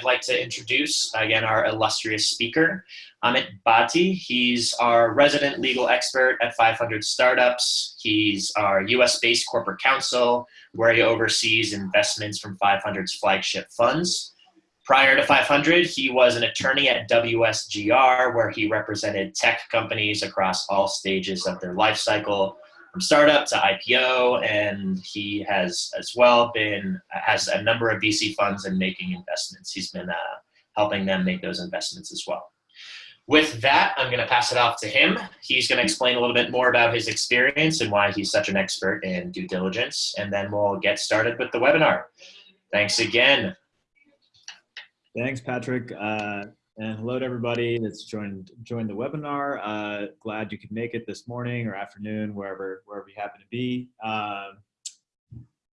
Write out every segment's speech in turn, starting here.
I'd like to introduce, again, our illustrious speaker, Amit Bhatti. He's our resident legal expert at 500 Startups. He's our US-based corporate counsel, where he oversees investments from 500's flagship funds. Prior to 500, he was an attorney at WSGR, where he represented tech companies across all stages of their life cycle, from startup to IPO, and he has as well been has a number of VC funds and making investments. He's been uh, helping them make those investments as well. With that, I'm going to pass it off to him. He's going to explain a little bit more about his experience and why he's such an expert in due diligence, and then we'll get started with the webinar. Thanks again. Thanks, Patrick. Uh, and hello to everybody that's joined joined the webinar. Uh, glad you could make it this morning or afternoon, wherever wherever you happen to be. Um,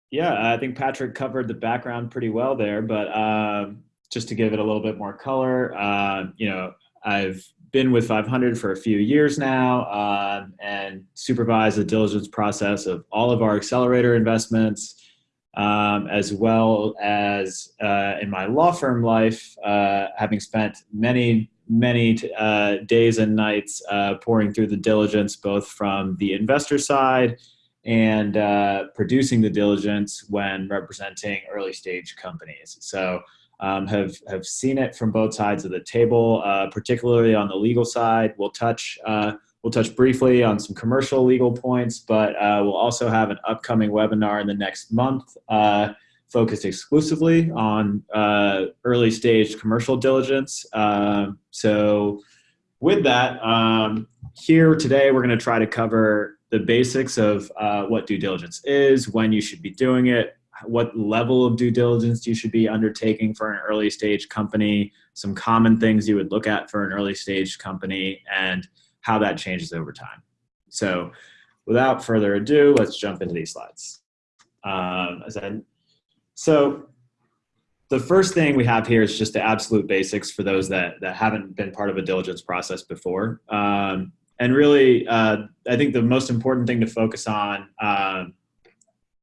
yeah, I think Patrick covered the background pretty well there, but um, just to give it a little bit more color, uh, you know, I've been with 500 for a few years now um, and supervise the diligence process of all of our accelerator investments um, as well as uh, in my law firm life, uh, having spent many, many uh, days and nights uh, poring through the diligence, both from the investor side and uh, producing the diligence when representing early stage companies. So um, have, have seen it from both sides of the table, uh, particularly on the legal side. We'll touch We'll touch briefly on some commercial legal points, but uh, we'll also have an upcoming webinar in the next month uh, focused exclusively on uh, early stage commercial diligence. Um, so with that, um, here today we're going to try to cover the basics of uh, what due diligence is, when you should be doing it, what level of due diligence you should be undertaking for an early stage company, some common things you would look at for an early stage company, and how that changes over time. So without further ado, let's jump into these slides. Um, so the first thing we have here is just the absolute basics for those that, that haven't been part of a diligence process before. Um, and really, uh, I think the most important thing to focus on um,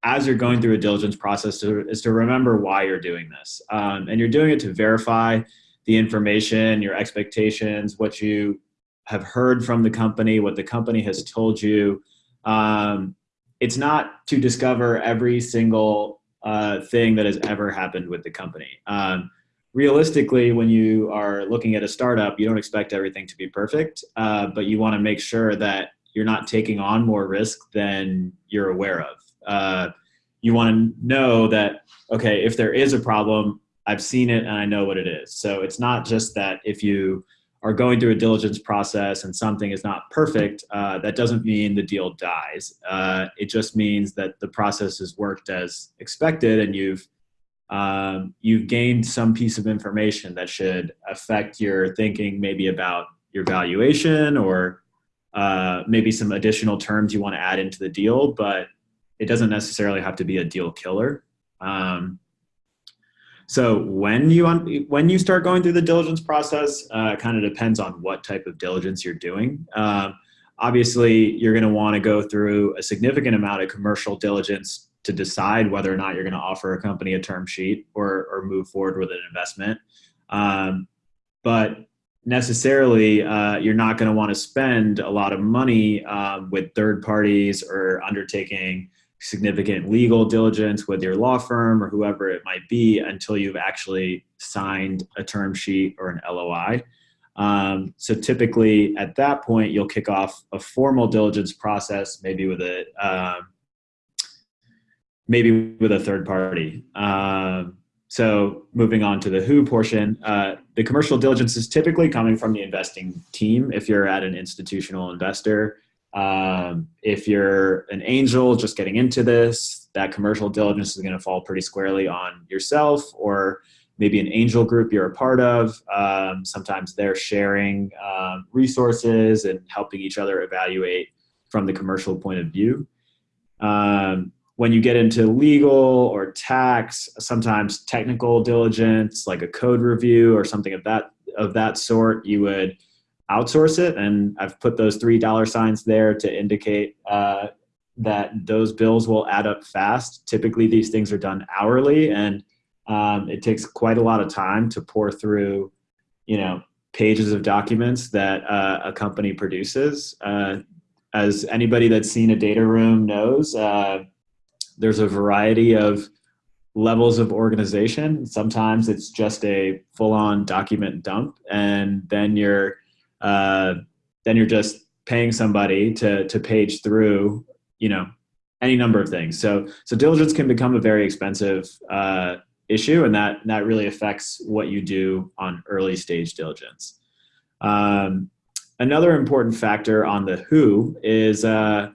as you're going through a diligence process to, is to remember why you're doing this. Um, and you're doing it to verify the information, your expectations, what you have heard from the company, what the company has told you. Um, it's not to discover every single uh, thing that has ever happened with the company. Um, realistically, when you are looking at a startup, you don't expect everything to be perfect, uh, but you want to make sure that you're not taking on more risk than you're aware of. Uh, you want to know that, okay, if there is a problem, I've seen it and I know what it is. So it's not just that if you are going through a diligence process and something is not perfect, uh, that doesn't mean the deal dies. Uh, it just means that the process has worked as expected and you've um, you've gained some piece of information that should affect your thinking maybe about your valuation or uh, maybe some additional terms you want to add into the deal, but it doesn't necessarily have to be a deal killer. Um, so when you when you start going through the diligence process, uh, kind of depends on what type of diligence you're doing. Um, obviously, you're going to want to go through a significant amount of commercial diligence to decide whether or not you're going to offer a company a term sheet or, or move forward with an investment. Um, but necessarily, uh, you're not going to want to spend a lot of money um, with third parties or undertaking significant legal diligence with your law firm or whoever it might be until you've actually signed a term sheet or an LOI. Um, so typically at that point, you'll kick off a formal diligence process, maybe with a um, maybe with a third party. Um, so moving on to the who portion, uh, the commercial diligence is typically coming from the investing team. If you're at an institutional investor, um, if you're an angel just getting into this, that commercial diligence is going to fall pretty squarely on yourself or maybe an angel group you're a part of. Um, sometimes they're sharing um, resources and helping each other evaluate from the commercial point of view. Um, when you get into legal or tax, sometimes technical diligence, like a code review or something of that of that sort, you would outsource it. And I've put those three dollar signs there to indicate uh, that those bills will add up fast. Typically, these things are done hourly, and Um, it takes quite a lot of time to pore through, you know, pages of documents that uh, a company produces. Uh, as anybody that's seen a data room knows, uh, there's a variety of levels of organization. Sometimes it's just a full-on document dump, and then you're uh, then you're just paying somebody to to page through, you know, any number of things. So so diligence can become a very expensive uh, issue, and that that really affects what you do on early stage diligence. Um, another important factor on the who is uh,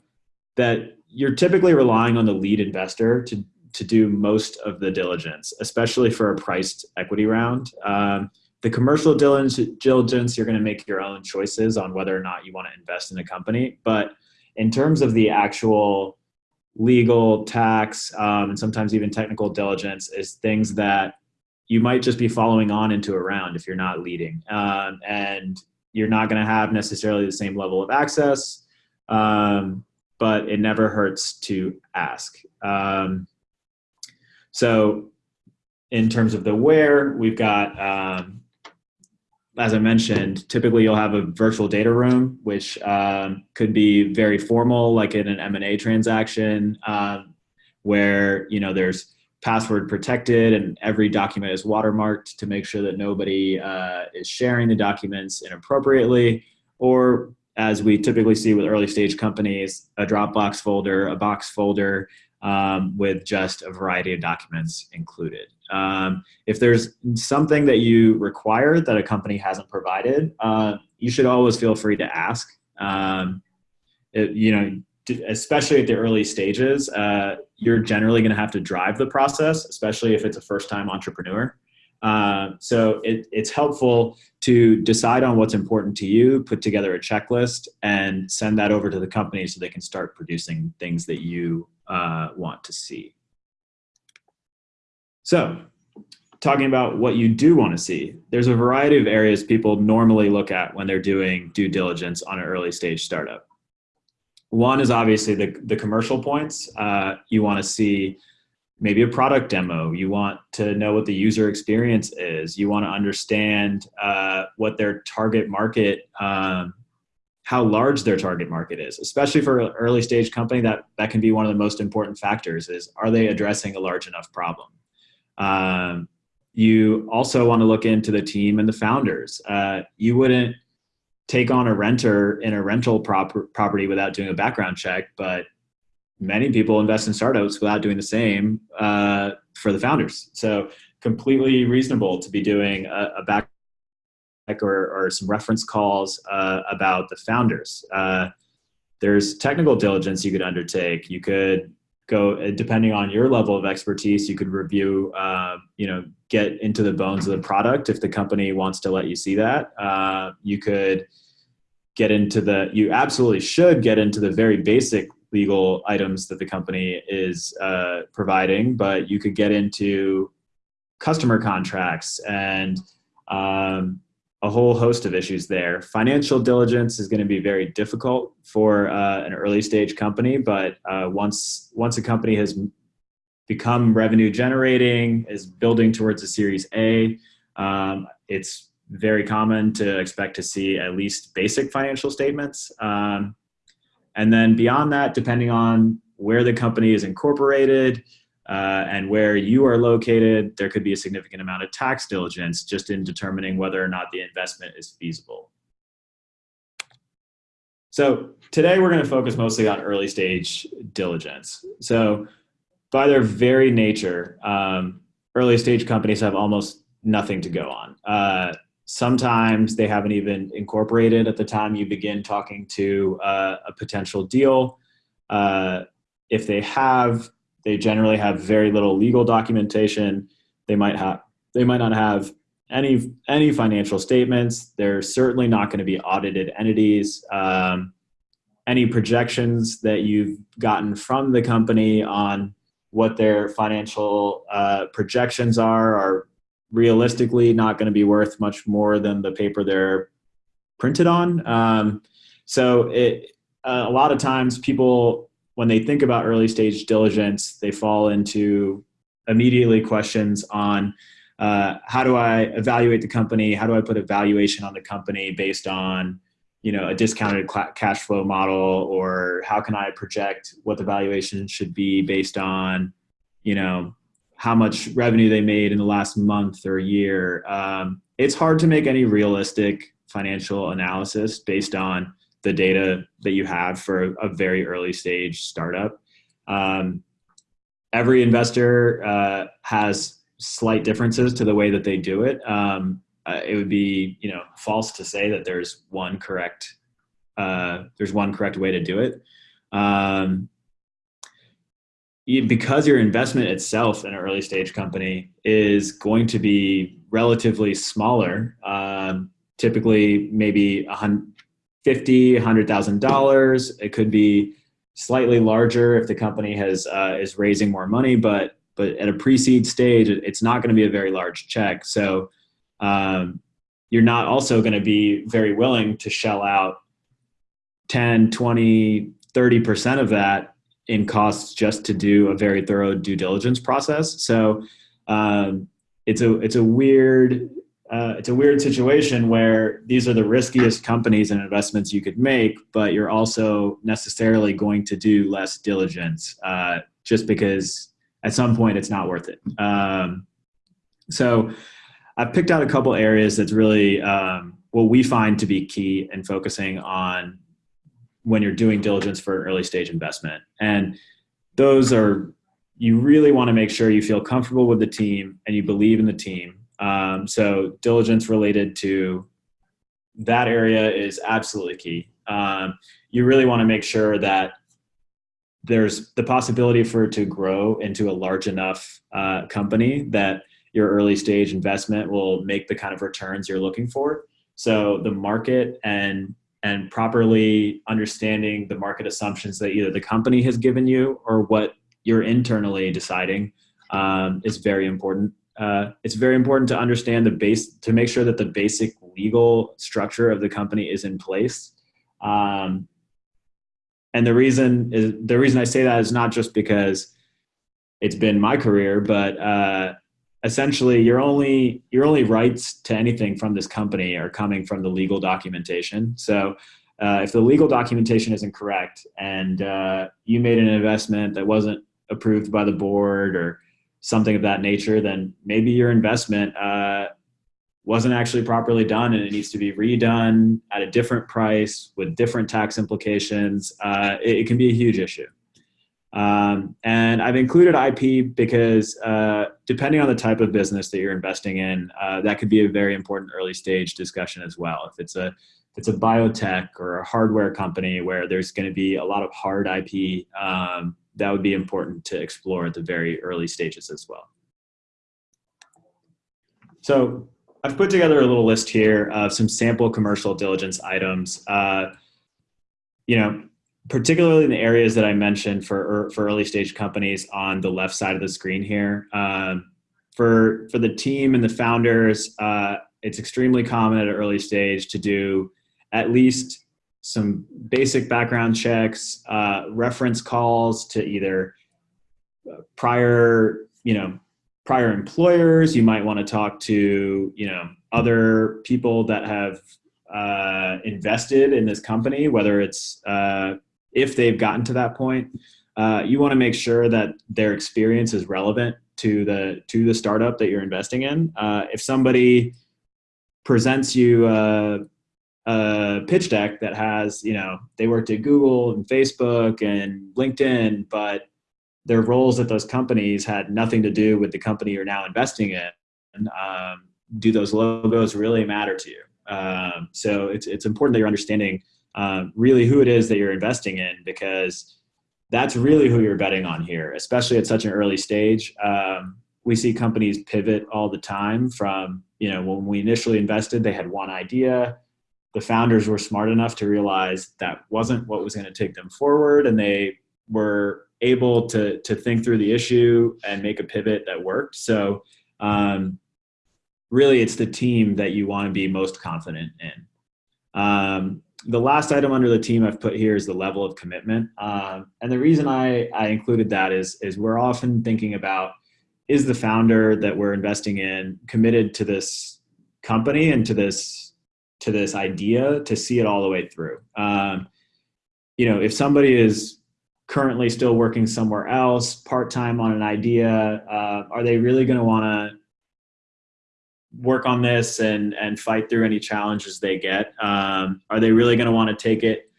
that you're typically relying on the lead investor to to do most of the diligence, especially for a priced equity round. Um, the commercial diligence, you're going to make your own choices on whether or not you want to invest in a company. But in terms of the actual legal, tax, um, and sometimes even technical diligence, is things that you might just be following on into a round if you're not leading. Um, and you're not going to have necessarily the same level of access, um, but it never hurts to ask. Um, so in terms of the where, we've got, um, as I mentioned, typically you'll have a virtual data room, which um, could be very formal, like in an M&A transaction, um, where you know there's password protected and every document is watermarked to make sure that nobody uh, is sharing the documents inappropriately, or as we typically see with early stage companies, a Dropbox folder, a box folder, um, with just a variety of documents included. Um, if there's something that you require that a company hasn't provided, uh, you should always feel free to ask. Um, it, you know, especially at the early stages, uh, you're generally going to have to drive the process, especially if it's a first-time entrepreneur. Uh, so it, it's helpful to decide on what's important to you, put together a checklist, and send that over to the company so they can start producing things that you uh, want to see. So talking about what you do want to see, there's a variety of areas people normally look at when they're doing due diligence on an early stage startup. One is obviously the, the commercial points. Uh, you want to see maybe a product demo. You want to know what the user experience is. You want to understand uh, what their target market um, how large their target market is, especially for an early stage company that that can be one of the most important factors is are they addressing a large enough problem? Um, you also want to look into the team and the founders. Uh, you wouldn't take on a renter in a rental prop property without doing a background check, but many people invest in startups without doing the same uh, for the founders. So completely reasonable to be doing a, a back or, or some reference calls uh, about the founders. Uh, there's technical diligence you could undertake. You could go, uh, depending on your level of expertise, you could review, uh, you know, get into the bones of the product if the company wants to let you see that. Uh, you could get into the, you absolutely should get into the very basic legal items that the company is uh, providing, but you could get into customer contracts and um, a whole host of issues there. Financial diligence is going to be very difficult for uh, an early stage company, but uh, once once a company has become revenue generating, is building towards a Series A, um, it's very common to expect to see at least basic financial statements. Um, and then beyond that, depending on where the company is incorporated, uh, and where you are located, there could be a significant amount of tax diligence just in determining whether or not the investment is feasible. So today we're going to focus mostly on early stage diligence. So by their very nature, um, early stage companies have almost nothing to go on. Uh, sometimes they haven't even incorporated at the time you begin talking to uh, a potential deal. Uh, if they have, they generally have very little legal documentation. They might have they might not have any any financial statements. They're certainly not going to be audited entities. Um, any projections that you've gotten from the company on what their financial uh, projections are are realistically not going to be worth much more than the paper they're printed on. Um, so it, a lot of times people when they think about early stage diligence, they fall into immediately questions on uh, how do I evaluate the company? How do I put a valuation on the company based on you know a discounted cash flow model, or how can I project what the valuation should be based on you know how much revenue they made in the last month or year? Um, it's hard to make any realistic financial analysis based on the data that you have for a, very early stage startup. Um, every investor uh, has slight differences to the way that they do it. Um, uh, it would be you know false to say that there's one correct uh, there's one correct way to do it. Um, because your investment itself in an early stage company is going to be relatively smaller, um, typically maybe a hundred, fifty, hundred thousand dollars. It could be slightly larger if the company has uh, is raising more money, but but at a pre-seed stage, it's not going to be a very large check. So um, you're not also going to be very willing to shell out 10, 20, 30% of that in costs just to do a very thorough due diligence process. So um, it's a it's a weird uh, it's a weird situation where these are the riskiest companies and investments you could make, but you're also necessarily going to do less diligence uh, just because at some point it's not worth it. Um, so I've picked out a couple areas that's really um, what we find to be key in focusing on when you're doing diligence for an early stage investment. And those are, you really want to make sure you feel comfortable with the team and you believe in the team. Um, so diligence related to that area is absolutely key. Um, you really want to make sure that there's the possibility for it to grow into a large enough uh, company that your early stage investment will make the kind of returns you're looking for. So the market and and properly understanding the market assumptions that either the company has given you or what you're internally deciding um, is very important. Uh, it's very important to understand the base to make sure that the basic legal structure of the company is in place. Um, and the reason is the reason I say that is not just because it's been my career, but uh, essentially your only your only rights to anything from this company are coming from the legal documentation so uh, if the legal documentation isn't correct and uh, you made an investment that wasn't approved by the board or something of that nature then maybe your investment uh, wasn't actually properly done and it needs to be redone at a different price with different tax implications uh, it, it can be a huge issue um, and I've included IP because uh, depending on the type of business that you're investing in, uh, that could be a very important early stage discussion as well. If it's a it's a biotech or a hardware company where there's going to be a lot of hard IP, um, that would be important to explore at the very early stages as well. So I've put together a little list here of some sample commercial diligence items. Uh, you know, particularly in the areas that I mentioned for for early stage companies on the left side of the screen here. Um, for for the team and the founders, uh, it's extremely common at an early stage to do at least some basic background checks, uh, reference calls to either uh, prior, you know, prior employers. You might want to talk to, you know, other people that have uh, invested in this company, whether it's uh, if they've gotten to that point, uh, you want to make sure that their experience is relevant to the to the startup that you're investing in. Uh, if somebody presents you a, pitch deck that has, you know, they worked at Google and Facebook and LinkedIn, but their roles at those companies had nothing to do with the company you're now investing in. Um, do those logos really matter to you? Um, so it's it's important that you're understanding um, really who it is that you're investing in because that's really who you're betting on here, especially at such an early stage. Um, we see companies pivot all the time from, you know, when we initially invested, they had one idea. The founders were smart enough to realize that wasn't what was going to take them forward, and they were able to to think through the issue and make a pivot that worked. So, um, really, it's the team that you want to be most confident in. Um, the last item under the team I've put here is the level of commitment. Um, and the reason I, I included that is, is we're often thinking about is the founder that we're investing in committed to this company and to this to this idea to see it all the way through. Um, you know if somebody is currently still working somewhere else part-time on an idea uh, are they really going to want to work on this and and fight through any challenges they get? Um, are they really going to want to take it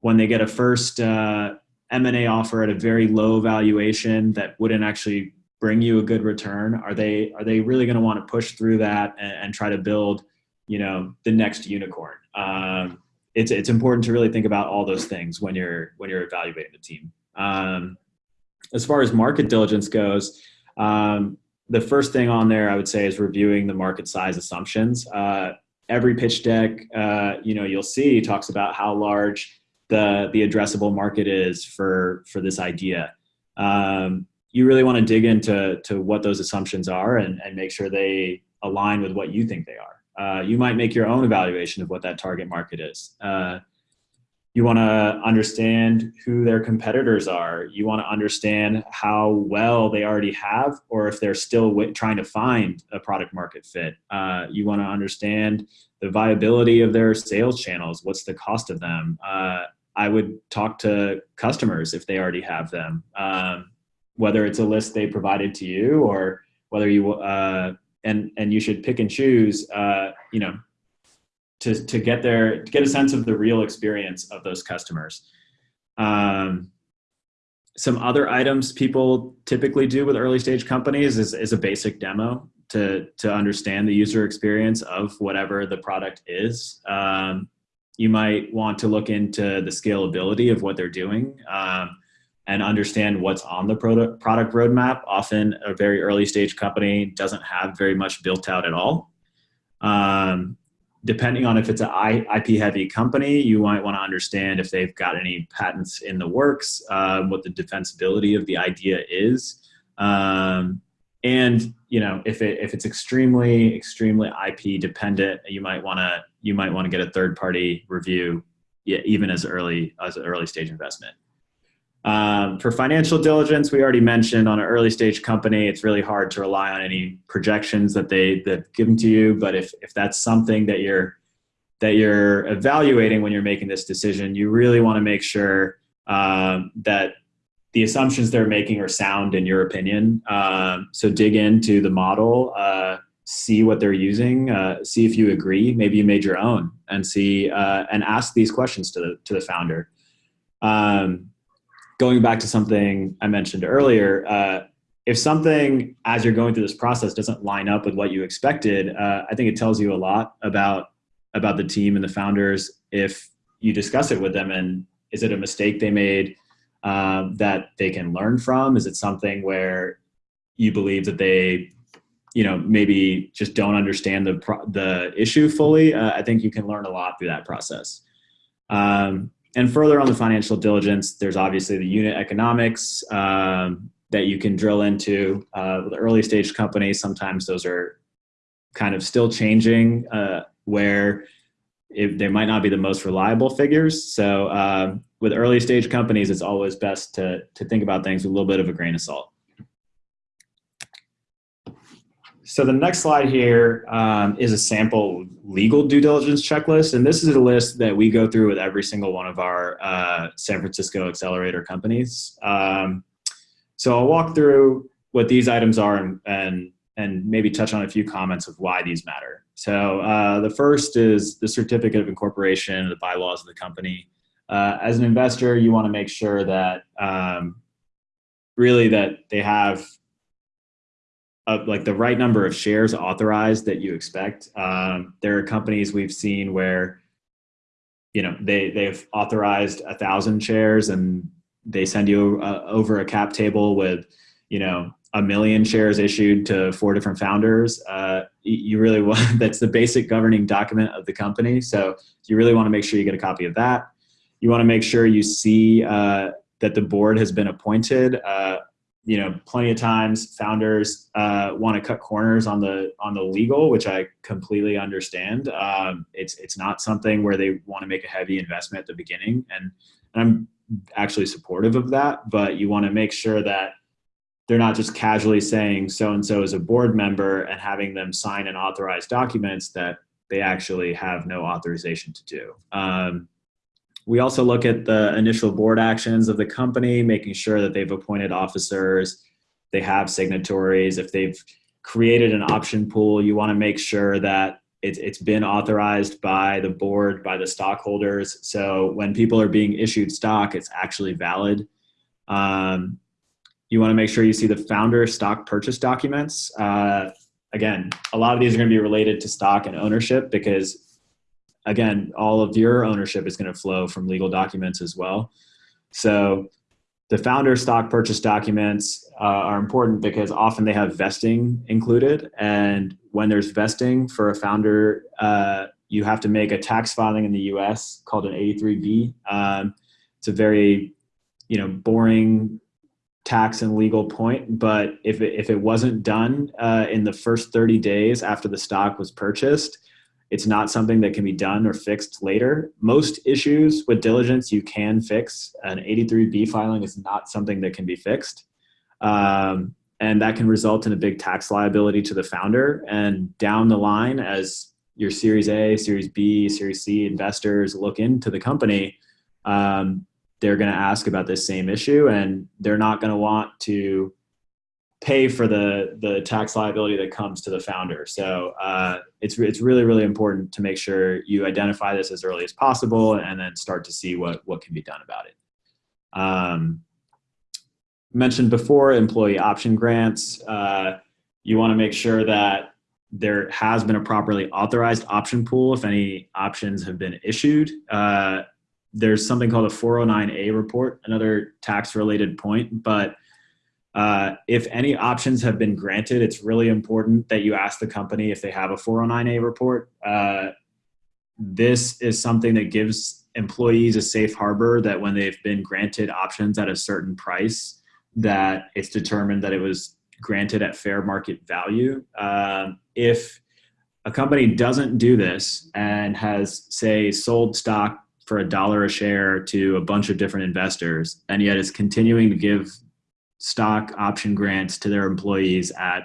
when they get a first uh, m&a offer at a very low valuation that wouldn't actually bring you a good return? Are they are they really going to want to push through that and, and, try to build you know the next unicorn. Um, it's it's important to really think about all those things when you're when you're evaluating the team. Um, as far as market diligence goes um, the first thing on there i would say is reviewing the market size assumptions. Uh, every pitch deck uh, you know you'll see talks about how large the the addressable market is for for this idea. Um, you really want to dig into to what those assumptions are and, and make sure they align with what you think they are. Uh, you might make your own evaluation of what that target market is. Uh, you want to understand who their competitors are. You want to understand how well they already have, or if they're still trying to find a product market fit. Uh, you want to understand the viability of their sales channels. What's the cost of them? Uh, I would talk to customers if they already have them. Um, whether it's a list they provided to you or whether you uh, and and you should pick and choose uh, you know to to get there to get a sense of the real experience of those customers. Um, some other items people typically do with early stage companies is, is a basic demo to to understand the user experience of whatever the product is. Um, you might want to look into the scalability of what they're doing. Um, and understand what's on the product product roadmap. Often, a very early stage company doesn't have very much built out at all. Um, depending on if it's an IP heavy company, you might want to understand if they've got any patents in the works, uh, what the defensibility of the idea is, um, and you know if it if it's extremely extremely IP dependent, you might want to you might want to get a third party review, yeah, even as early as an early stage investment. Um, for financial diligence, we already mentioned on an early stage company, it's really hard to rely on any projections that they that given to you. But if if that's something that you're that you're evaluating when you're making this decision, you really want to make sure um, that the assumptions they're making are sound in your opinion. Um, so dig into the model, uh, see what they're using, uh, see if you agree. Maybe you made your own, and see uh, and ask these questions to the to the founder. Um, going back to something I mentioned earlier, uh, if something as you're going through this process doesn't line up with what you expected, uh, I think it tells you a lot about about the team and the founders. If you discuss it with them, and is it a mistake they made um, that they can learn from? Is it something where you believe that they, you know, maybe just don't understand the the issue fully? Uh, I think you can learn a lot through that process. Um, and further on the financial diligence, there's obviously the unit economics um, that you can drill into. Uh, with early stage companies, sometimes those are kind of still changing, uh, where it, they might not be the most reliable figures. So um, with early stage companies, it's always best to to think about things with a little bit of a grain of salt. So the next slide here um, is a sample legal due diligence checklist. And this is a list that we go through with every single one of our uh, San Francisco accelerator companies. Um, so I'll walk through what these items are and, and, and, maybe touch on a few comments of why these matter. So uh, the first is the certificate of incorporation, the bylaws of the company. Uh, as an investor, you want to make sure that um, really that they have of like the right number of shares authorized that you expect. Um, there are companies we've seen where, you know, they they've authorized a thousand shares and they send you uh, over a cap table with, you know, a million shares issued to four different founders. Uh, you really want that's the basic governing document of the company. So you really want to make sure you get a copy of that. You want to make sure you see uh, that the board has been appointed. You know, plenty of times founders uh, want to cut corners on the on the legal, which I completely understand. Um, it's it's not something where they want to make a heavy investment at the beginning, and, and I'm actually supportive of that. But you want to make sure that they're not just casually saying so and so is a board member and having them sign and authorize documents that they actually have no authorization to do. Um, we also look at the initial board actions of the company, making sure that they've appointed officers, they have signatories. If they've created an option pool, you want to make sure that it's, it's been authorized by the board, by the stockholders. So when people are being issued stock, it's actually valid. Um, you want to make sure you see the founder stock purchase documents. Uh, again, a lot of these are going to be related to stock and ownership because again, all of your ownership is going to flow from legal documents as well. So the founder stock purchase documents uh, are important because often they have vesting included. And when there's vesting for a founder, uh, you have to make a tax filing in the US called an 83B. Um, it's a very, you know, boring tax and legal point, but if it, if it wasn't done uh, in the first 30 days after the stock was purchased, it's not something that can be done or fixed later. Most issues with diligence you can fix. An 83B filing is not something that can be fixed. Um, and that can result in a big tax liability to the founder. And down the line, as your Series A, Series B, Series C investors look into the company, um, they're going to ask about this same issue and they're not going to want to pay for the the tax liability that comes to the founder. So uh, it's it's really really important to make sure you identify this as early as possible and then start to see what what can be done about it. Um, mentioned before employee option grants. Uh, you want to make sure that there has been a properly authorized option pool if any options have been issued. Uh, there's something called a 409A report, another tax related point, but uh, if any options have been granted, it's really important that you ask the company if they have a 409A report. Uh, this is something that gives employees a safe harbor that when they've been granted options at a certain price, that it's determined that it was granted at fair market value. Um, if a company doesn't do this and has, say, sold stock for a dollar a share to a bunch of different investors, and yet is continuing to give stock option grants to their employees at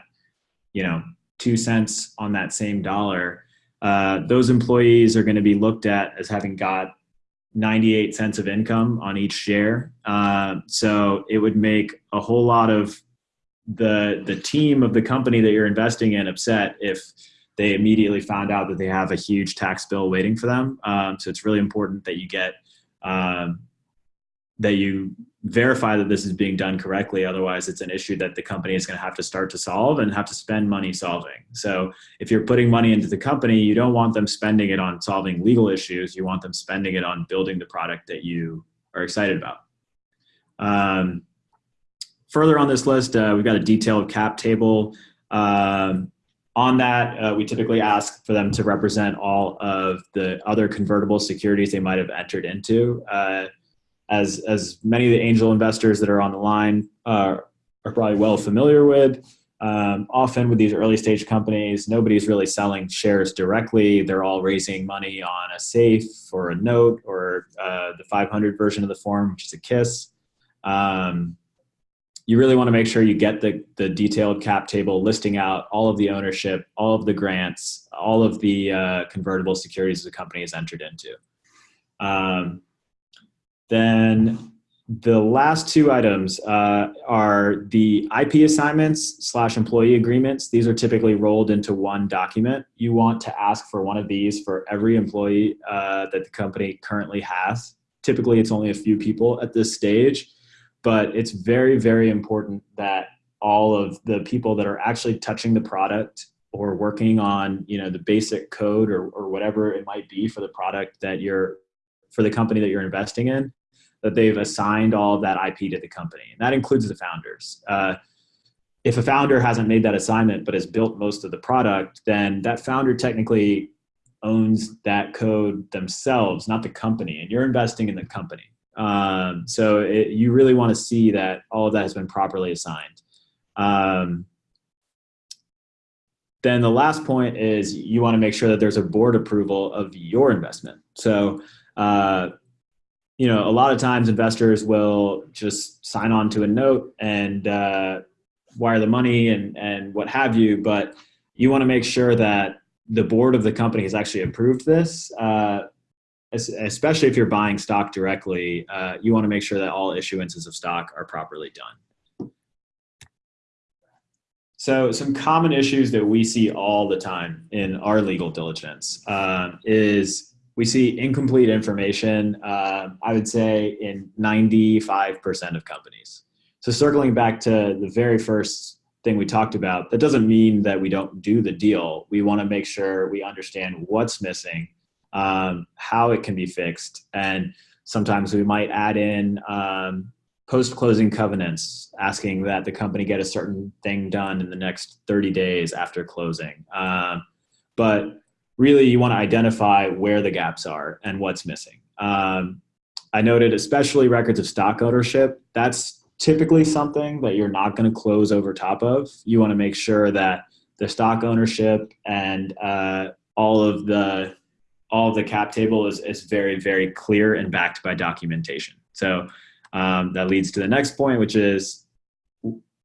you know two cents on that same dollar uh, those employees are going to be looked at as having got 98 cents of income on each share. Uh, so it would make a whole lot of the the team of the company that you're investing in upset if they immediately found out that they have a huge tax bill waiting for them. Um, so it's really important that you get um, that you verify that this is being done correctly. Otherwise, it's an issue that the company is going to have to start to solve and have to spend money solving. So if you're putting money into the company, you don't want them spending it on solving legal issues. You want them spending it on building the product that you are excited about. Um, further on this list, uh, we've got a detailed cap table. Um, on that, uh, we typically ask for them to represent all of the other convertible securities they might have entered into. Uh, as as many of the angel investors that are on the line uh, are probably well familiar with. Um, often with these early stage companies, nobody's really selling shares directly. They're all raising money on a safe or a note or uh, the 500 version of the form, which is a KISS. Um, you really want to make sure you get the, the detailed cap table listing out all of the ownership, all of the grants, all of the uh, convertible securities the company has entered into. Um, then the last two items uh, are the IP assignments slash employee agreements. These are typically rolled into one document. You want to ask for one of these for every employee uh, that the company currently has. Typically, it's only a few people at this stage, but it's very, very important that all of the people that are actually touching the product or working on you know the basic code or, or whatever it might be for the product that you're for the company that you're investing in that they've assigned all of that IP to the company. And that includes the founders. Uh, if a founder hasn't made that assignment but has built most of the product, then that founder technically owns that code themselves, not the company, and you're investing in the company. Um, so it, you really want to see that all of that has been properly assigned. Um, then the last point is you want to make sure that there's a board approval of your investment. So uh, you know, a lot of times investors will just sign on to a note and uh, wire the money and and what have you, but you want to make sure that the board of the company has actually approved this. Uh, especially if you're buying stock directly, uh, you want to make sure that all issuances of stock are properly done. So some common issues that we see all the time in our legal diligence um, is we see incomplete information, uh, I would say in 95% of companies. So circling back to the very first thing we talked about, that doesn't mean that we don't do the deal. We want to make sure we understand what's missing, um, how it can be fixed, and sometimes we might add in um, post-closing covenants, asking that the company get a certain thing done in the next 30 days after closing. Um, but really, you want to identify where the gaps are and what's missing. Um, I noted especially records of stock ownership. That's typically something that you're not going to close over top of. You want to make sure that the stock ownership and uh, all of the all of the cap table is, is very very clear and backed by documentation. So um, that leads to the next point, which is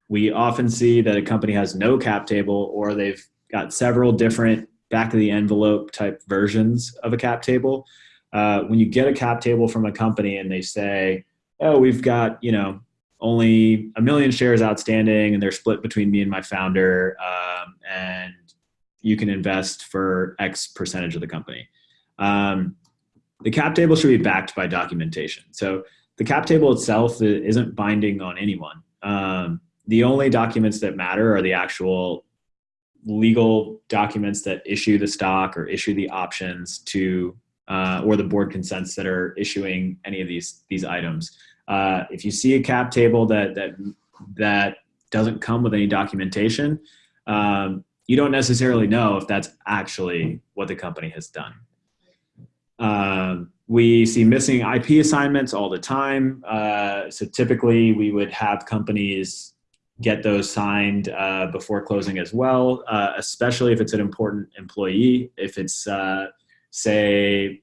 we often see that a company has no cap table or they've got several different back of the envelope type versions of a cap table. Uh, when you get a cap table from a company and they say, oh, we've got, you know, only a million shares outstanding and they're split between me and my founder um, and you can invest for x percentage of the company um, the cap table should be backed by documentation so the cap table itself isn't binding on anyone um, the only documents that matter are the actual legal documents that issue the stock or issue the options to uh, or the board consents that are issuing any of these these items uh, if you see a cap table that that that doesn't come with any documentation, um, you don't necessarily know if that's actually what the company has done. Um, we see missing IP assignments all the time. Uh, so typically, we would have companies get those signed uh, before closing as well, uh, especially if it's an important employee. If it's, uh, say,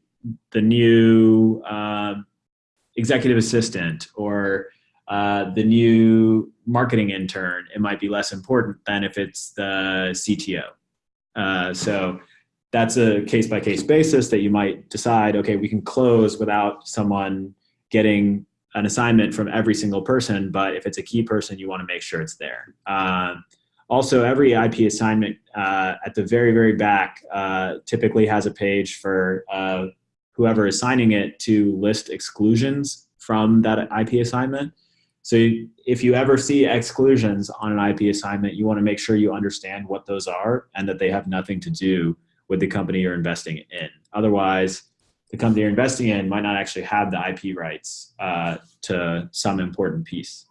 the new um, executive assistant or uh, the new marketing intern, it might be less important than if it's the CTO. Uh, so that's a case by case basis that you might decide, okay, we can close without someone getting an assignment from every single person, but if it's a key person, you want to make sure it's there. Um, also, every IP assignment uh, at the very, very back uh, typically has a page for uh, whoever is signing it to list exclusions from that IP assignment. So if you ever see exclusions on an IP assignment, you want to make sure you understand what those are and that they have nothing to do with the company you're investing in. Otherwise, the company you're investing in might not actually have the IP rights uh, to some important piece.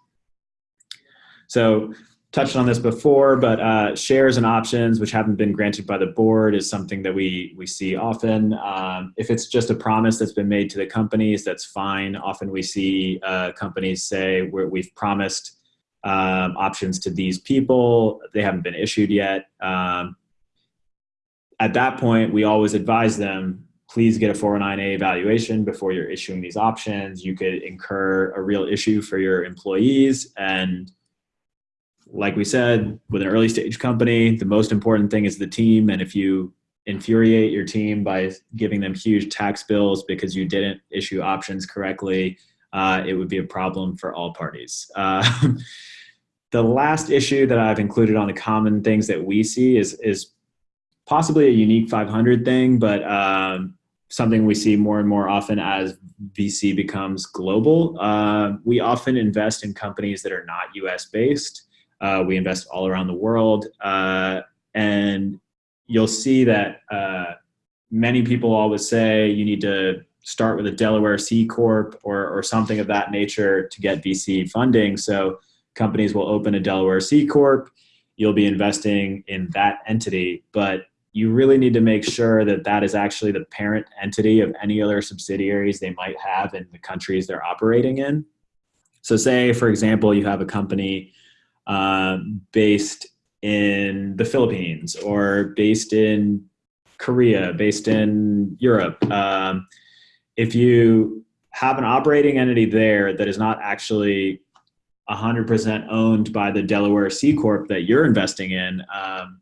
So touched on this before, but uh, shares and options which haven't been granted by the board is something that we we see often. Um, if it's just a promise that's been made to the companies, that's fine. Often we see uh, companies say we've promised um, options to these people, they haven't been issued yet. Um, at that point, we always advise them please get a 409A evaluation before you're issuing these options. You could incur a real issue for your employees and like we said, with an early stage company, the most important thing is the team. And if you infuriate your team by giving them huge tax bills because you didn't issue options correctly, uh, it would be a problem for all parties. Uh, the last issue that I've included on the common things that we see is, is possibly a unique 500 thing, but um, something we see more and more often as VC becomes global. Uh, we often invest in companies that are not US based. Uh, we invest all around the world. Uh, and you'll see that uh, many people always say you need to start with a Delaware C Corp or, or something of that nature to get VC funding. So companies will open a Delaware C Corp. You'll be investing in that entity, but you really need to make sure that that is actually the parent entity of any other subsidiaries they might have in the countries they're operating in. So say, for example, you have a company um, based in the Philippines or based in Korea, based in Europe. Um, if you have an operating entity there that is not actually 100% owned by the Delaware C Corp that you're investing in, um,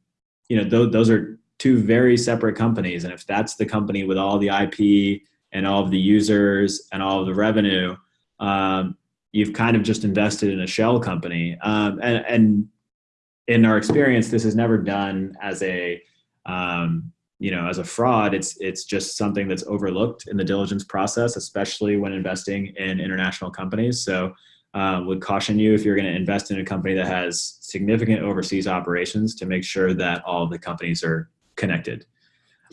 you know, th- those are two very separate companies. And if that's the company with all the IP and all of the users and all of the revenue, um, you've kind of just invested in a shell company. Um, and, and, in our experience, this is never done as a um, you know as a fraud. It's it's just something that's overlooked in the diligence process, especially when investing in international companies. So. Uh, would caution you if you're going to invest in a company that has significant overseas operations to make sure that all the companies are connected.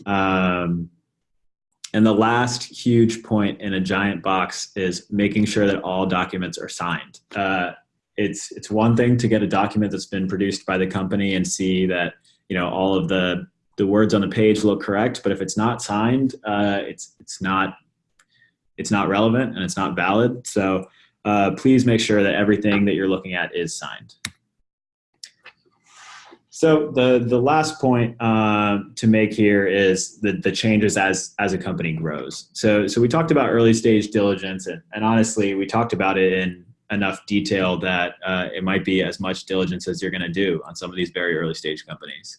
Um, and the last huge point in a giant box is making sure that all documents are signed. Uh, it's it's one thing to get a document that's been produced by the company and see that you know all of the the words on the page look correct, but if it's not signed, uh, it's it's not it's not relevant and it's not valid. So uh, please make sure that everything that you're looking at is signed. So the the last point uh, to make here is the the changes as as a company grows. So so we talked about early stage diligence, and, and honestly, we talked about it in enough detail that uh, it might be as much diligence as you're going to do on some of these very early stage companies.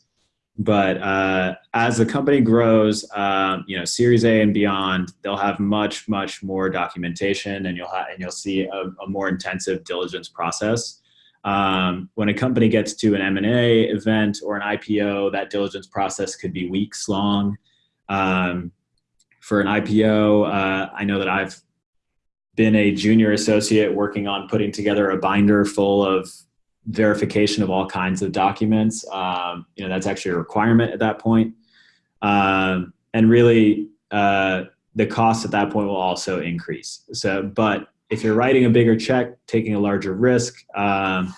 But uh, as the company grows, um, you know, Series A and beyond, they'll have much much more documentation, and you'll and you'll see a, a more intensive diligence process. Um, when a company gets to an M&A event or an IPO, that diligence process could be weeks long. Um, for an IPO, uh, I know that I've been a junior associate working on putting together a binder full of verification of all kinds of documents. Um, you know, that's actually a requirement at that point. Um, and really, uh, the cost at that point will also increase. So, but if you're writing a bigger check, taking a larger risk, um,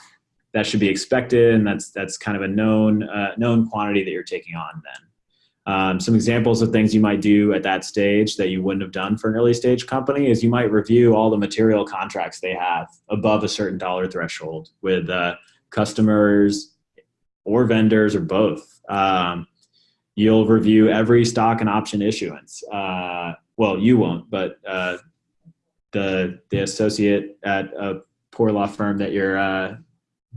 that should be expected, and that's that's kind of a known uh, known quantity that you're taking on. Then, um, some examples of things you might do at that stage that you wouldn't have done for an early stage company is you might review all the material contracts they have above a certain dollar threshold with uh, customers or vendors or both. Um, you'll review every stock and option issuance. Uh, well, you won't, but uh, the the associate at a poor law firm that you're uh,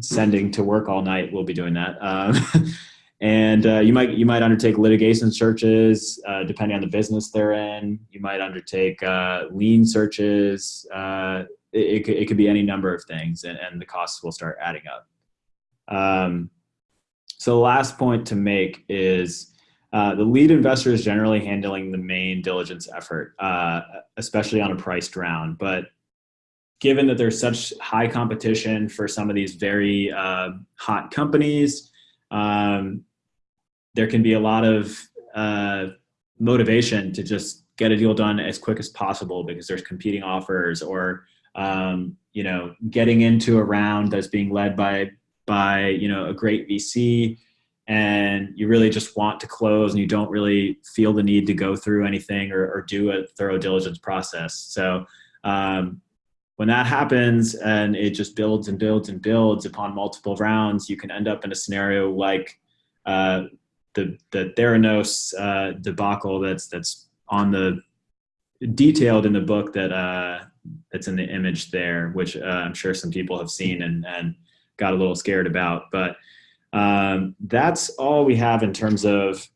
sending to work all night will be doing that. Um, and uh, you might you might undertake litigation searches uh, depending on the business they're in. You might undertake uh, lien searches. Uh, it, it, could, it could be any number of things, and, and the costs will start adding up. Um, so the last point to make is uh, the lead investor is generally handling the main diligence effort, uh, especially on a priced round. But given that there's such high competition for some of these very uh, hot companies, um, there can be a lot of uh, motivation to just get a deal done as quick as possible because there's competing offers or um, you know getting into a round that's being led by by you know a great VC and you really just want to close and you don't really feel the need to go through anything or, or do a thorough diligence process. So um, when that happens and it just builds and builds and builds upon multiple rounds, you can end up in a scenario like uh, the the Theranos uh, debacle that's that's on the detailed in the book that uh, that's in the image there, which uh, I'm sure some people have seen and and got a little scared about, but um, that's all we have in terms of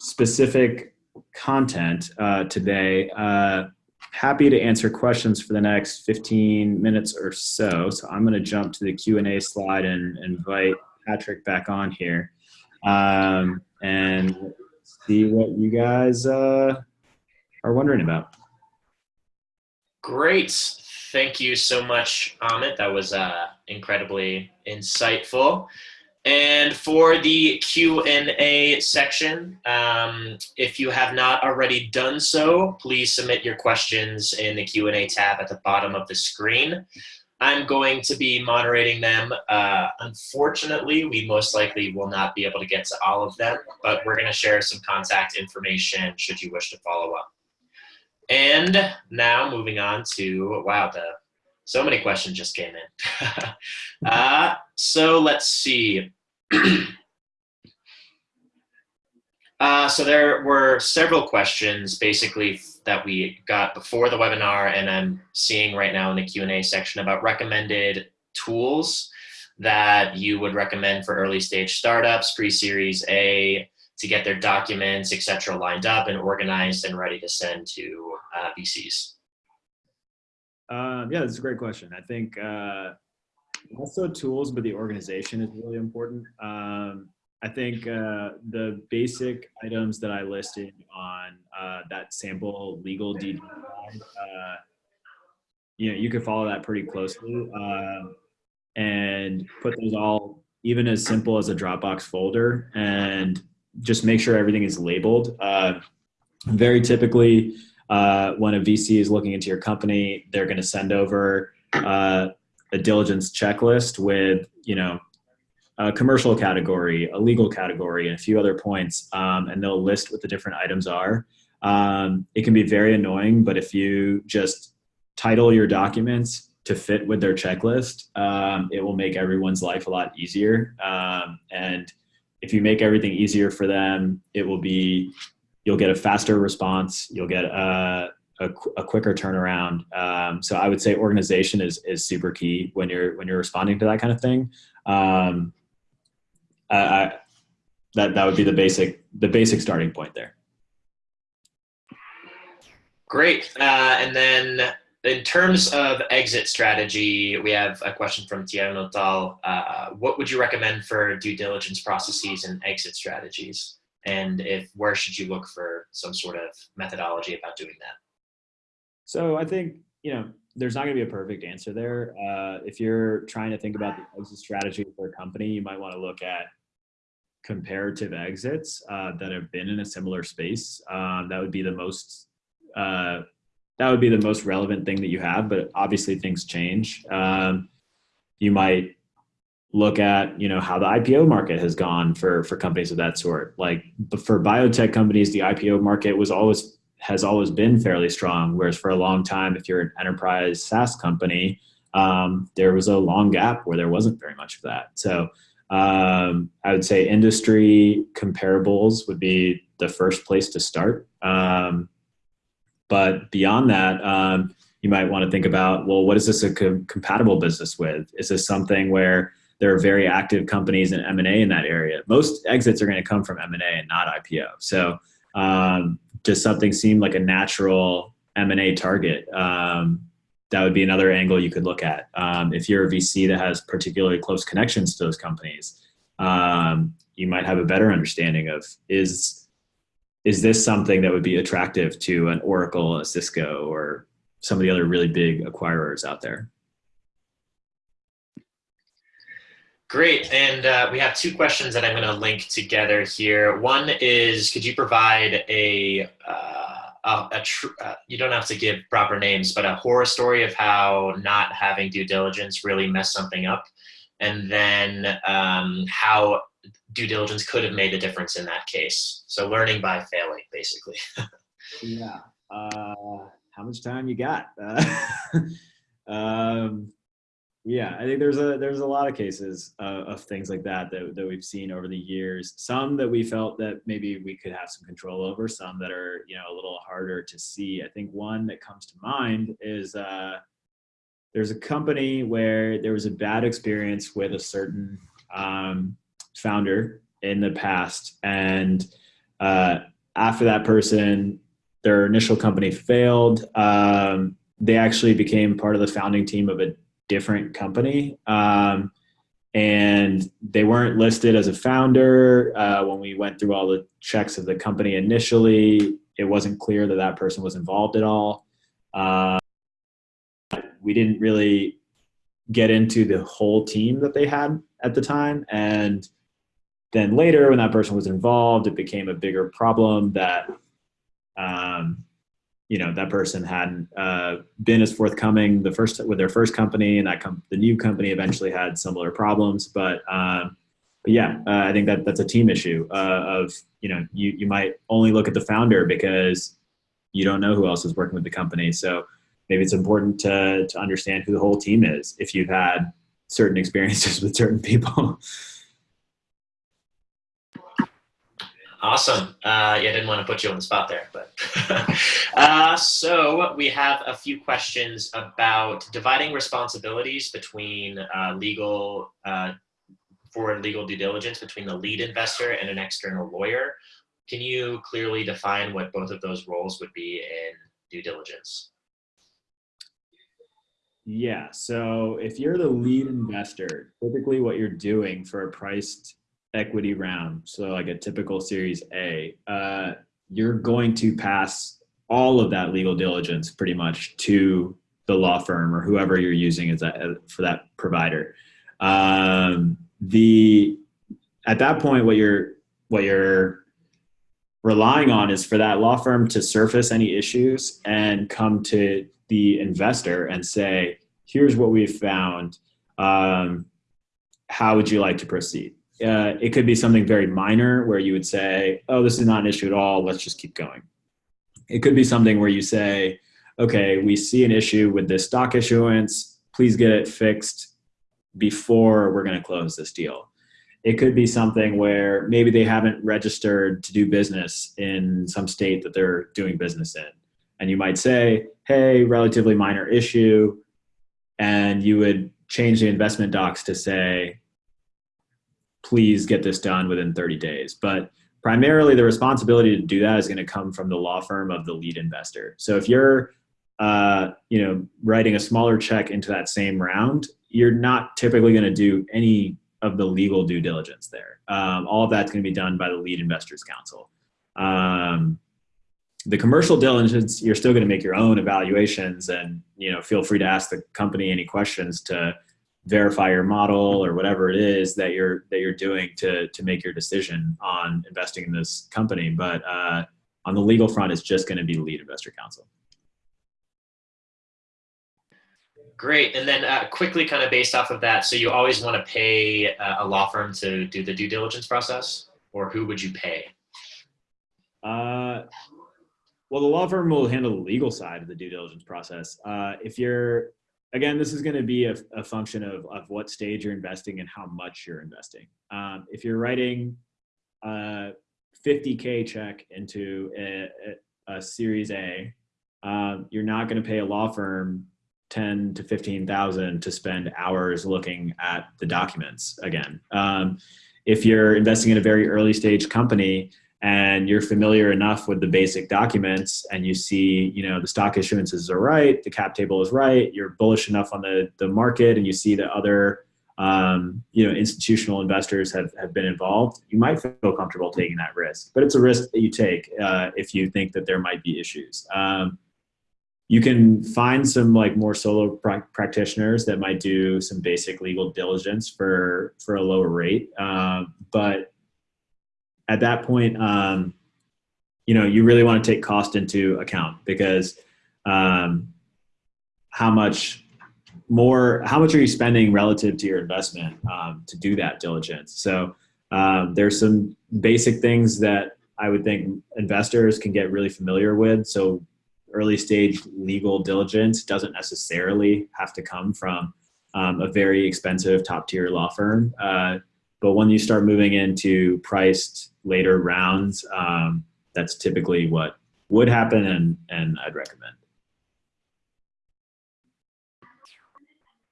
specific content uh, today. Uh, happy to answer questions for the next 15 minutes or so. So I'm going to jump to the Q&A slide and invite Patrick back on here um, and see what you guys uh, are wondering about. Great. Thank you so much, Amit. That was uh, incredibly insightful. And for the Q&A section, um, if you have not already done so, please submit your questions in the Q&A tab at the bottom of the screen. I'm going to be moderating them. Uh, unfortunately, we most likely will not be able to get to all of them, but we're going to share some contact information should you wish to follow up. And now moving on to, wow, the so many questions just came in. uh, so let's see. uh, so there were several questions basically that we got before the webinar and I'm seeing right now in the Q&A section about recommended tools that you would recommend for early stage startups, pre-series A, to get their documents, et cetera, lined up and organized and ready to send to uh, VCs? Um, yeah, that's a great question. I think uh, also tools, but the organization is really important. Um, I think uh, the basic items that I listed on uh, that sample legal DD, uh, you know, you could follow that pretty closely uh, and put those all even as simple as a Dropbox folder and just make sure everything is labeled. Uh, very typically, uh, when a VC is looking into your company, they're going to send over uh, a diligence checklist with, you know, a commercial category, a legal category, and a few other points, um, and they'll list what the different items are. Um, it can be very annoying, but if you just title your documents to fit with their checklist, um, it will make everyone's life a lot easier. Um, and if you make everything easier for them, it will be, you'll get a faster response, you'll get a, a, a quicker turnaround. Um, so I would say organization is, is super key when you're, when you're responding to that kind of thing. Um, I, that that would be the basic the basic starting point there. Great, uh, and then in terms of exit strategy, we have a question from Tiago Notal. Uh, what would you recommend for due diligence processes and exit strategies? And if where should you look for some sort of methodology about doing that? So I think you know there's not going to be a perfect answer there. Uh, if you're trying to think about the exit strategy for a company, you might want to look at comparative exits uh, that have been in a similar space. Um, that would be the most uh, that would be the most relevant thing that you have. But obviously, things change. Um, you might look at you know how the IPO market has gone for for companies of that sort. Like for biotech companies, the IPO market was always has always been fairly strong. Whereas for a long time, if you're an enterprise SaaS company, um, there was a long gap where there wasn't very much of that. So um, I would say industry comparables would be the first place to start. Um, but beyond that, um, you might want to think about, well, what is this a co compatible business with? Is this something where there are very active companies in M&A in that area? Most exits are going to come from M&A and not IPO. So um, does something seemed like a natural M&A target? Um, that would be another angle you could look at. Um, if you're a VC that has particularly close connections to those companies, um, you might have a better understanding of is is this something that would be attractive to an Oracle, a Cisco, or some of the other really big acquirers out there? Great, and uh, we have two questions that I'm going to link together here. One is, could you provide a uh, a, a uh, you don't have to give proper names, but a horror story of how not having due diligence really messed something up, and then um, how due diligence could have made a difference in that case. So learning by failing, basically. yeah. Uh, how much time you got? Yeah, I think there's a there's a lot of cases uh, of things like that, that that we've seen over the years. Some that we felt that maybe we could have some control over. Some that are you know a little harder to see. I think one that comes to mind is uh, there's a company where there was a bad experience with a certain um, founder in the past, and uh, after that person, their initial company failed. Um, they actually became part of the founding team of a different company. Um, and they weren't listed as a founder. Uh, when we went through all the checks of the company initially, it wasn't clear that that person was involved at all. Uh, we didn't really get into the whole team that they had at the time. And then later, when that person was involved, it became a bigger problem that um, you know that person hadn't uh, been as forthcoming the first with their first company, and that com- the new company eventually had similar problems. But um, but yeah, uh, I think that that's a team issue uh, of you know you you might only look at the founder because you don't know who else is working with the company. So maybe it's important to to understand who the whole team is if you've had certain experiences with certain people. Awesome. Uh, yeah, I didn't want to put you on the spot there, but uh, so we have a few questions about dividing responsibilities between uh, legal uh, for legal due diligence between the lead investor and an external lawyer. Can you clearly define what both of those roles would be in due diligence? Yeah. So if you're the lead investor, typically what you're doing for a priced equity round, so like a typical Series A, uh, you're going to pass all of that legal diligence pretty much to the law firm or whoever you're using as that for that provider. Um, the at that point, what you're what you're relying on is for that law firm to surface any issues and come to the investor and say, here's what we've found. Um, how would you like to proceed? Uh, it could be something very minor where you would say, oh, this is not an issue at all. Let's just keep going. It could be something where you say, okay, we see an issue with this stock issuance. Please get it fixed before we're going to close this deal. It could be something where maybe they haven't registered to do business in some state that they're doing business in. And you might say, hey, relatively minor issue. And you would change the investment docs to say, please get this done within 30 days. But primarily the responsibility to do that is going to come from the law firm of the lead investor. So if you're uh, you know, writing a smaller check into that same round, you're not typically going to do any of the legal due diligence there. Um, all of that's going to be done by the lead investors counsel. Um, the commercial diligence, you're still going to make your own evaluations and, you know, feel free to ask the company any questions to verify your model or whatever it is that you're, that you're doing to, to make your decision on investing in this company. But uh, on the legal front, it's just going to be lead investor counsel. Great. And then uh, quickly, kind of based off of that, so you always want to pay uh, a law firm to do the due diligence process, or who would you pay? Uh, well, the law firm will handle the legal side of the due diligence process. Uh, if you're, again, this is going to be a, a, function of, of what stage you're investing and how much you're investing. Um, if you're writing a 50K check into a, a, a Series A, um, you're not going to pay a law firm 10 to 15,000 to spend hours looking at the documents again. Um, if you're investing in a very early stage company and you're familiar enough with the basic documents and you see, you know, the stock issuances are right, the cap table is right, you're bullish enough on the, the market and you see that other, um, you know, institutional investors have, have been involved, you might feel comfortable taking that risk. But it's a risk that you take uh, if you think that there might be issues. Um, you can find some like more solo pra practitioners that might do some basic legal diligence for for a lower rate um, but at that point um, you know you really want to take cost into account because um, how much more how much are you spending relative to your investment um, to do that diligence so um, there's some basic things that i would think investors can get really familiar with so early stage legal diligence doesn't necessarily have to come from um, a very expensive top tier law firm. Uh, but when you start moving into priced later rounds, um, that's typically what would happen and, and I'd recommend.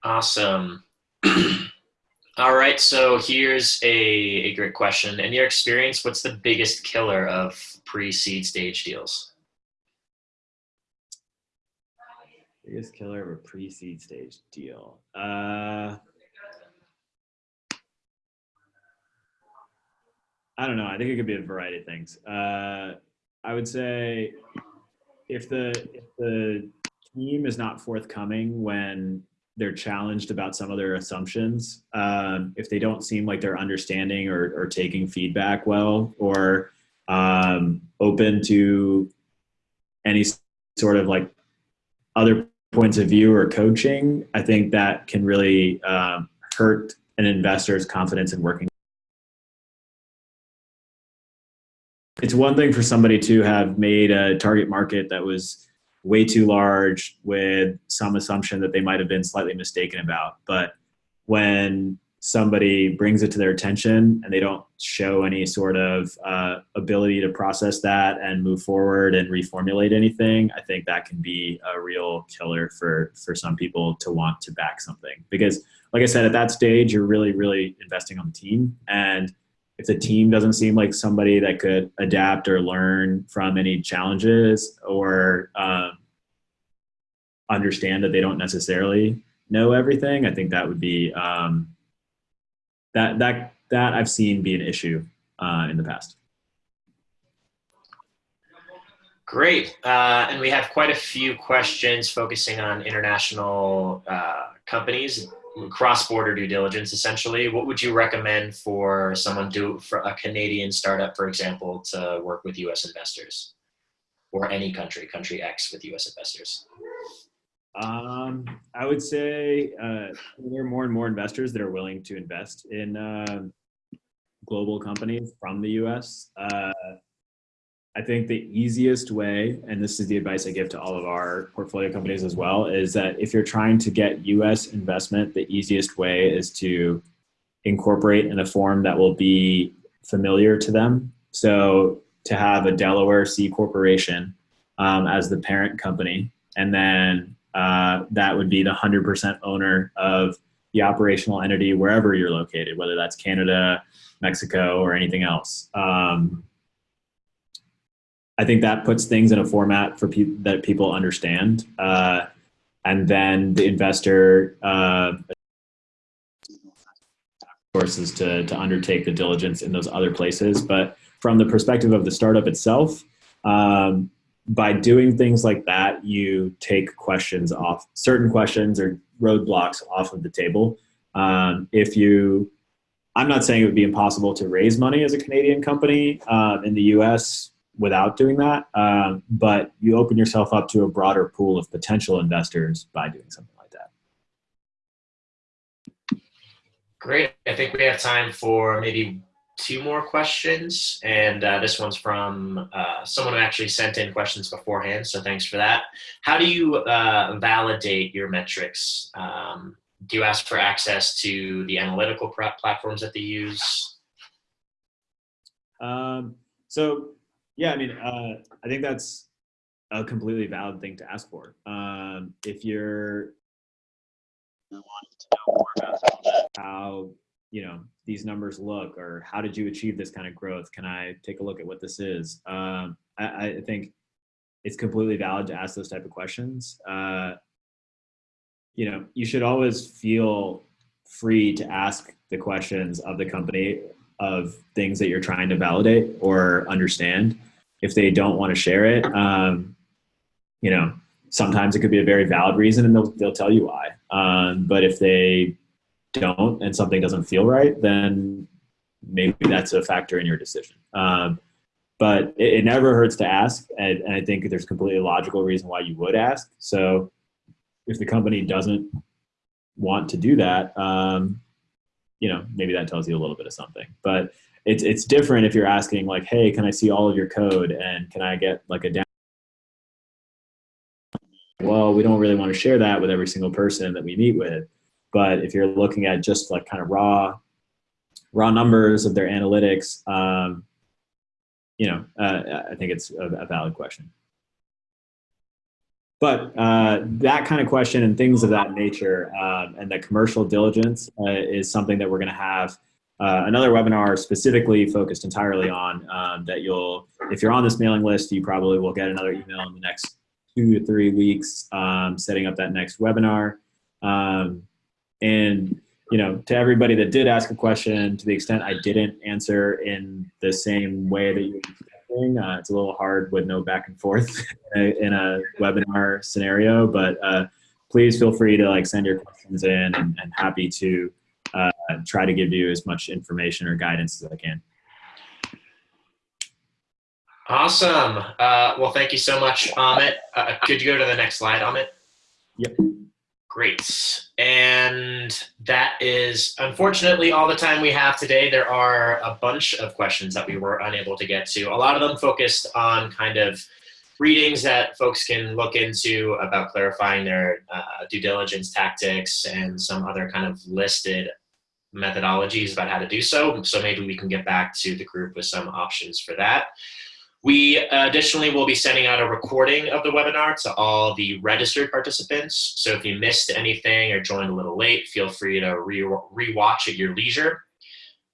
Awesome. All right, so here's a, a great question. In your experience, what's the biggest killer of pre-seed stage deals? Biggest killer of a pre-seed stage deal. Uh, I don't know. I think it could be a variety of things. Uh, I would say if the if the team is not forthcoming when they're challenged about some of their assumptions, um, if they don't seem like they're understanding or, or taking feedback well, or um, open to any sort of like other points of view or coaching, I think that can really um, hurt an investor's confidence in working. It's one thing for somebody to have made a target market that was way too large with some assumption that they might have been slightly mistaken about. But when somebody brings it to their attention and they don't show any sort of uh, ability to process that and move forward and reformulate anything, I think that can be a real killer for for some people to want to back something. Because, like I said, at that stage, you're really, really investing on the team. And if the team doesn't seem like somebody that could adapt or learn from any challenges or um, understand that they don't necessarily know everything, I think that would be um, that that that I've seen be an issue uh, in the past. Great, uh, and we have quite a few questions focusing on international uh, companies, cross-border due diligence. Essentially, what would you recommend for someone do for a Canadian startup, for example, to work with U.S. investors, or any country, country X with U.S. investors? Um, I would say uh, there are more and more investors that are willing to invest in uh, global companies from the U.S. Uh, I think the easiest way, and this is the advice I give to all of our portfolio companies as well, is that if you're trying to get U.S. investment, the easiest way is to incorporate in a form that will be familiar to them. So to have a Delaware C corporation um, as the parent company, and then uh, that would be the 100% owner of the operational entity wherever you're located, whether that's Canada, Mexico, or anything else. Um, I think that puts things in a format for that people understand. Uh, and then the investor, uh, courses to, to undertake the diligence in those other places. But from the perspective of the startup itself, um, by doing things like that, you take questions off, certain questions or roadblocks off of the table. Um, if you, I'm not saying it would be impossible to raise money as a Canadian company uh, in the US without doing that, um, but you open yourself up to a broader pool of potential investors by doing something like that. Great. I think we have time for maybe two more questions, and uh, this one's from uh, someone who actually sent in questions beforehand, so thanks for that. How do you uh, validate your metrics? Um, do you ask for access to the analytical platforms that they use? Um, so, yeah, I mean, uh, I think that's a completely valid thing to ask for. Um, if you're wanting to know more about how you know these numbers look or how did you achieve this kind of growth can i take a look at what this is um, I, I, think it's completely valid to ask those type of questions uh, you know you should always feel free to ask the questions of the company of things that you're trying to validate or understand if they don't want to share it um, you know sometimes it could be a very valid reason and they'll, they'll tell you why um, but if they don't and something doesn't feel right, then maybe that's a factor in your decision. Um, but it, it, never hurts to ask, and, and I think there's completely logical reason why you would ask. So if the company doesn't want to do that, um, you know, maybe that tells you a little bit of something. But it's it's different if you're asking like, hey, can I see all of your code and can I get like a down? Well, we don't really want to share that with every single person that we meet with. But if you're looking at just like kind of raw, raw numbers of their analytics, um, you know, uh, I think it's a, a valid question. But uh, that kind of question and things of that nature um, and the commercial diligence uh, is something that we're going to have uh, another webinar specifically focused entirely on um, that you'll, if you're on this mailing list, you probably will get another email in the next two to three weeks um, setting up that next webinar. Um, and you know, to everybody that did ask a question, to the extent I didn't answer in the same way that you're expecting, uh, it's a little hard with no back and forth in a, in a webinar scenario. But uh, please feel free to like send your questions in, and, and happy to uh, try to give you as much information or guidance as I can. Awesome. Uh, well, thank you so much, Amit. Uh, could you go to the next slide, Amit? Yep. Great. And that is unfortunately all the time we have today. There are a bunch of questions that we were unable to get to. A lot of them focused on kind of readings that folks can look into about clarifying their uh, due diligence tactics and some other kind of listed methodologies about how to do so. So maybe we can get back to the group with some options for that. We additionally will be sending out a recording of the webinar to all the registered participants. So if you missed anything or joined a little late, feel free to re rewatch at your leisure.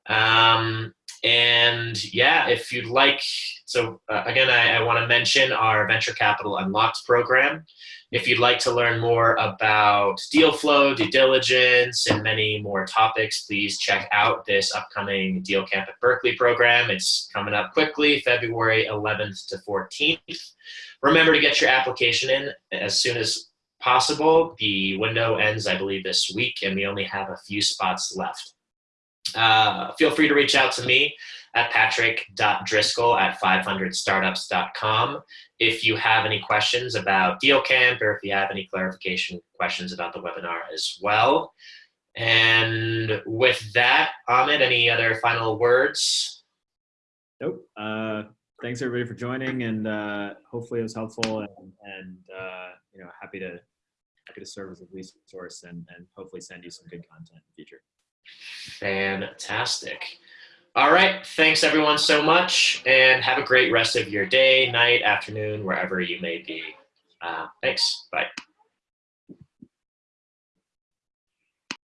Um, and yeah, if you'd like, so uh, again, I, I want to mention our Venture Capital Unlocked program. If you'd like to learn more about deal flow, due diligence, and many more topics, please check out this upcoming Deal Camp at Berkeley program. It's coming up quickly, February 11th to 14th. Remember to get your application in as soon as possible. The window ends, I believe, this week, and we only have a few spots left. Uh, feel free to reach out to me at patrick.driscoll at 500startups.com if you have any questions about DealCamp or if you have any clarification questions about the webinar as well. And with that, Amit, any other final words? Nope. Uh, thanks everybody for joining and uh, hopefully it was helpful and, and uh, you know, happy to happy to serve as a resource and, and hopefully send you some good content in the future. Fantastic. All right. Thanks everyone so much and have a great rest of your day, night, afternoon, wherever you may be. Uh, thanks. Bye.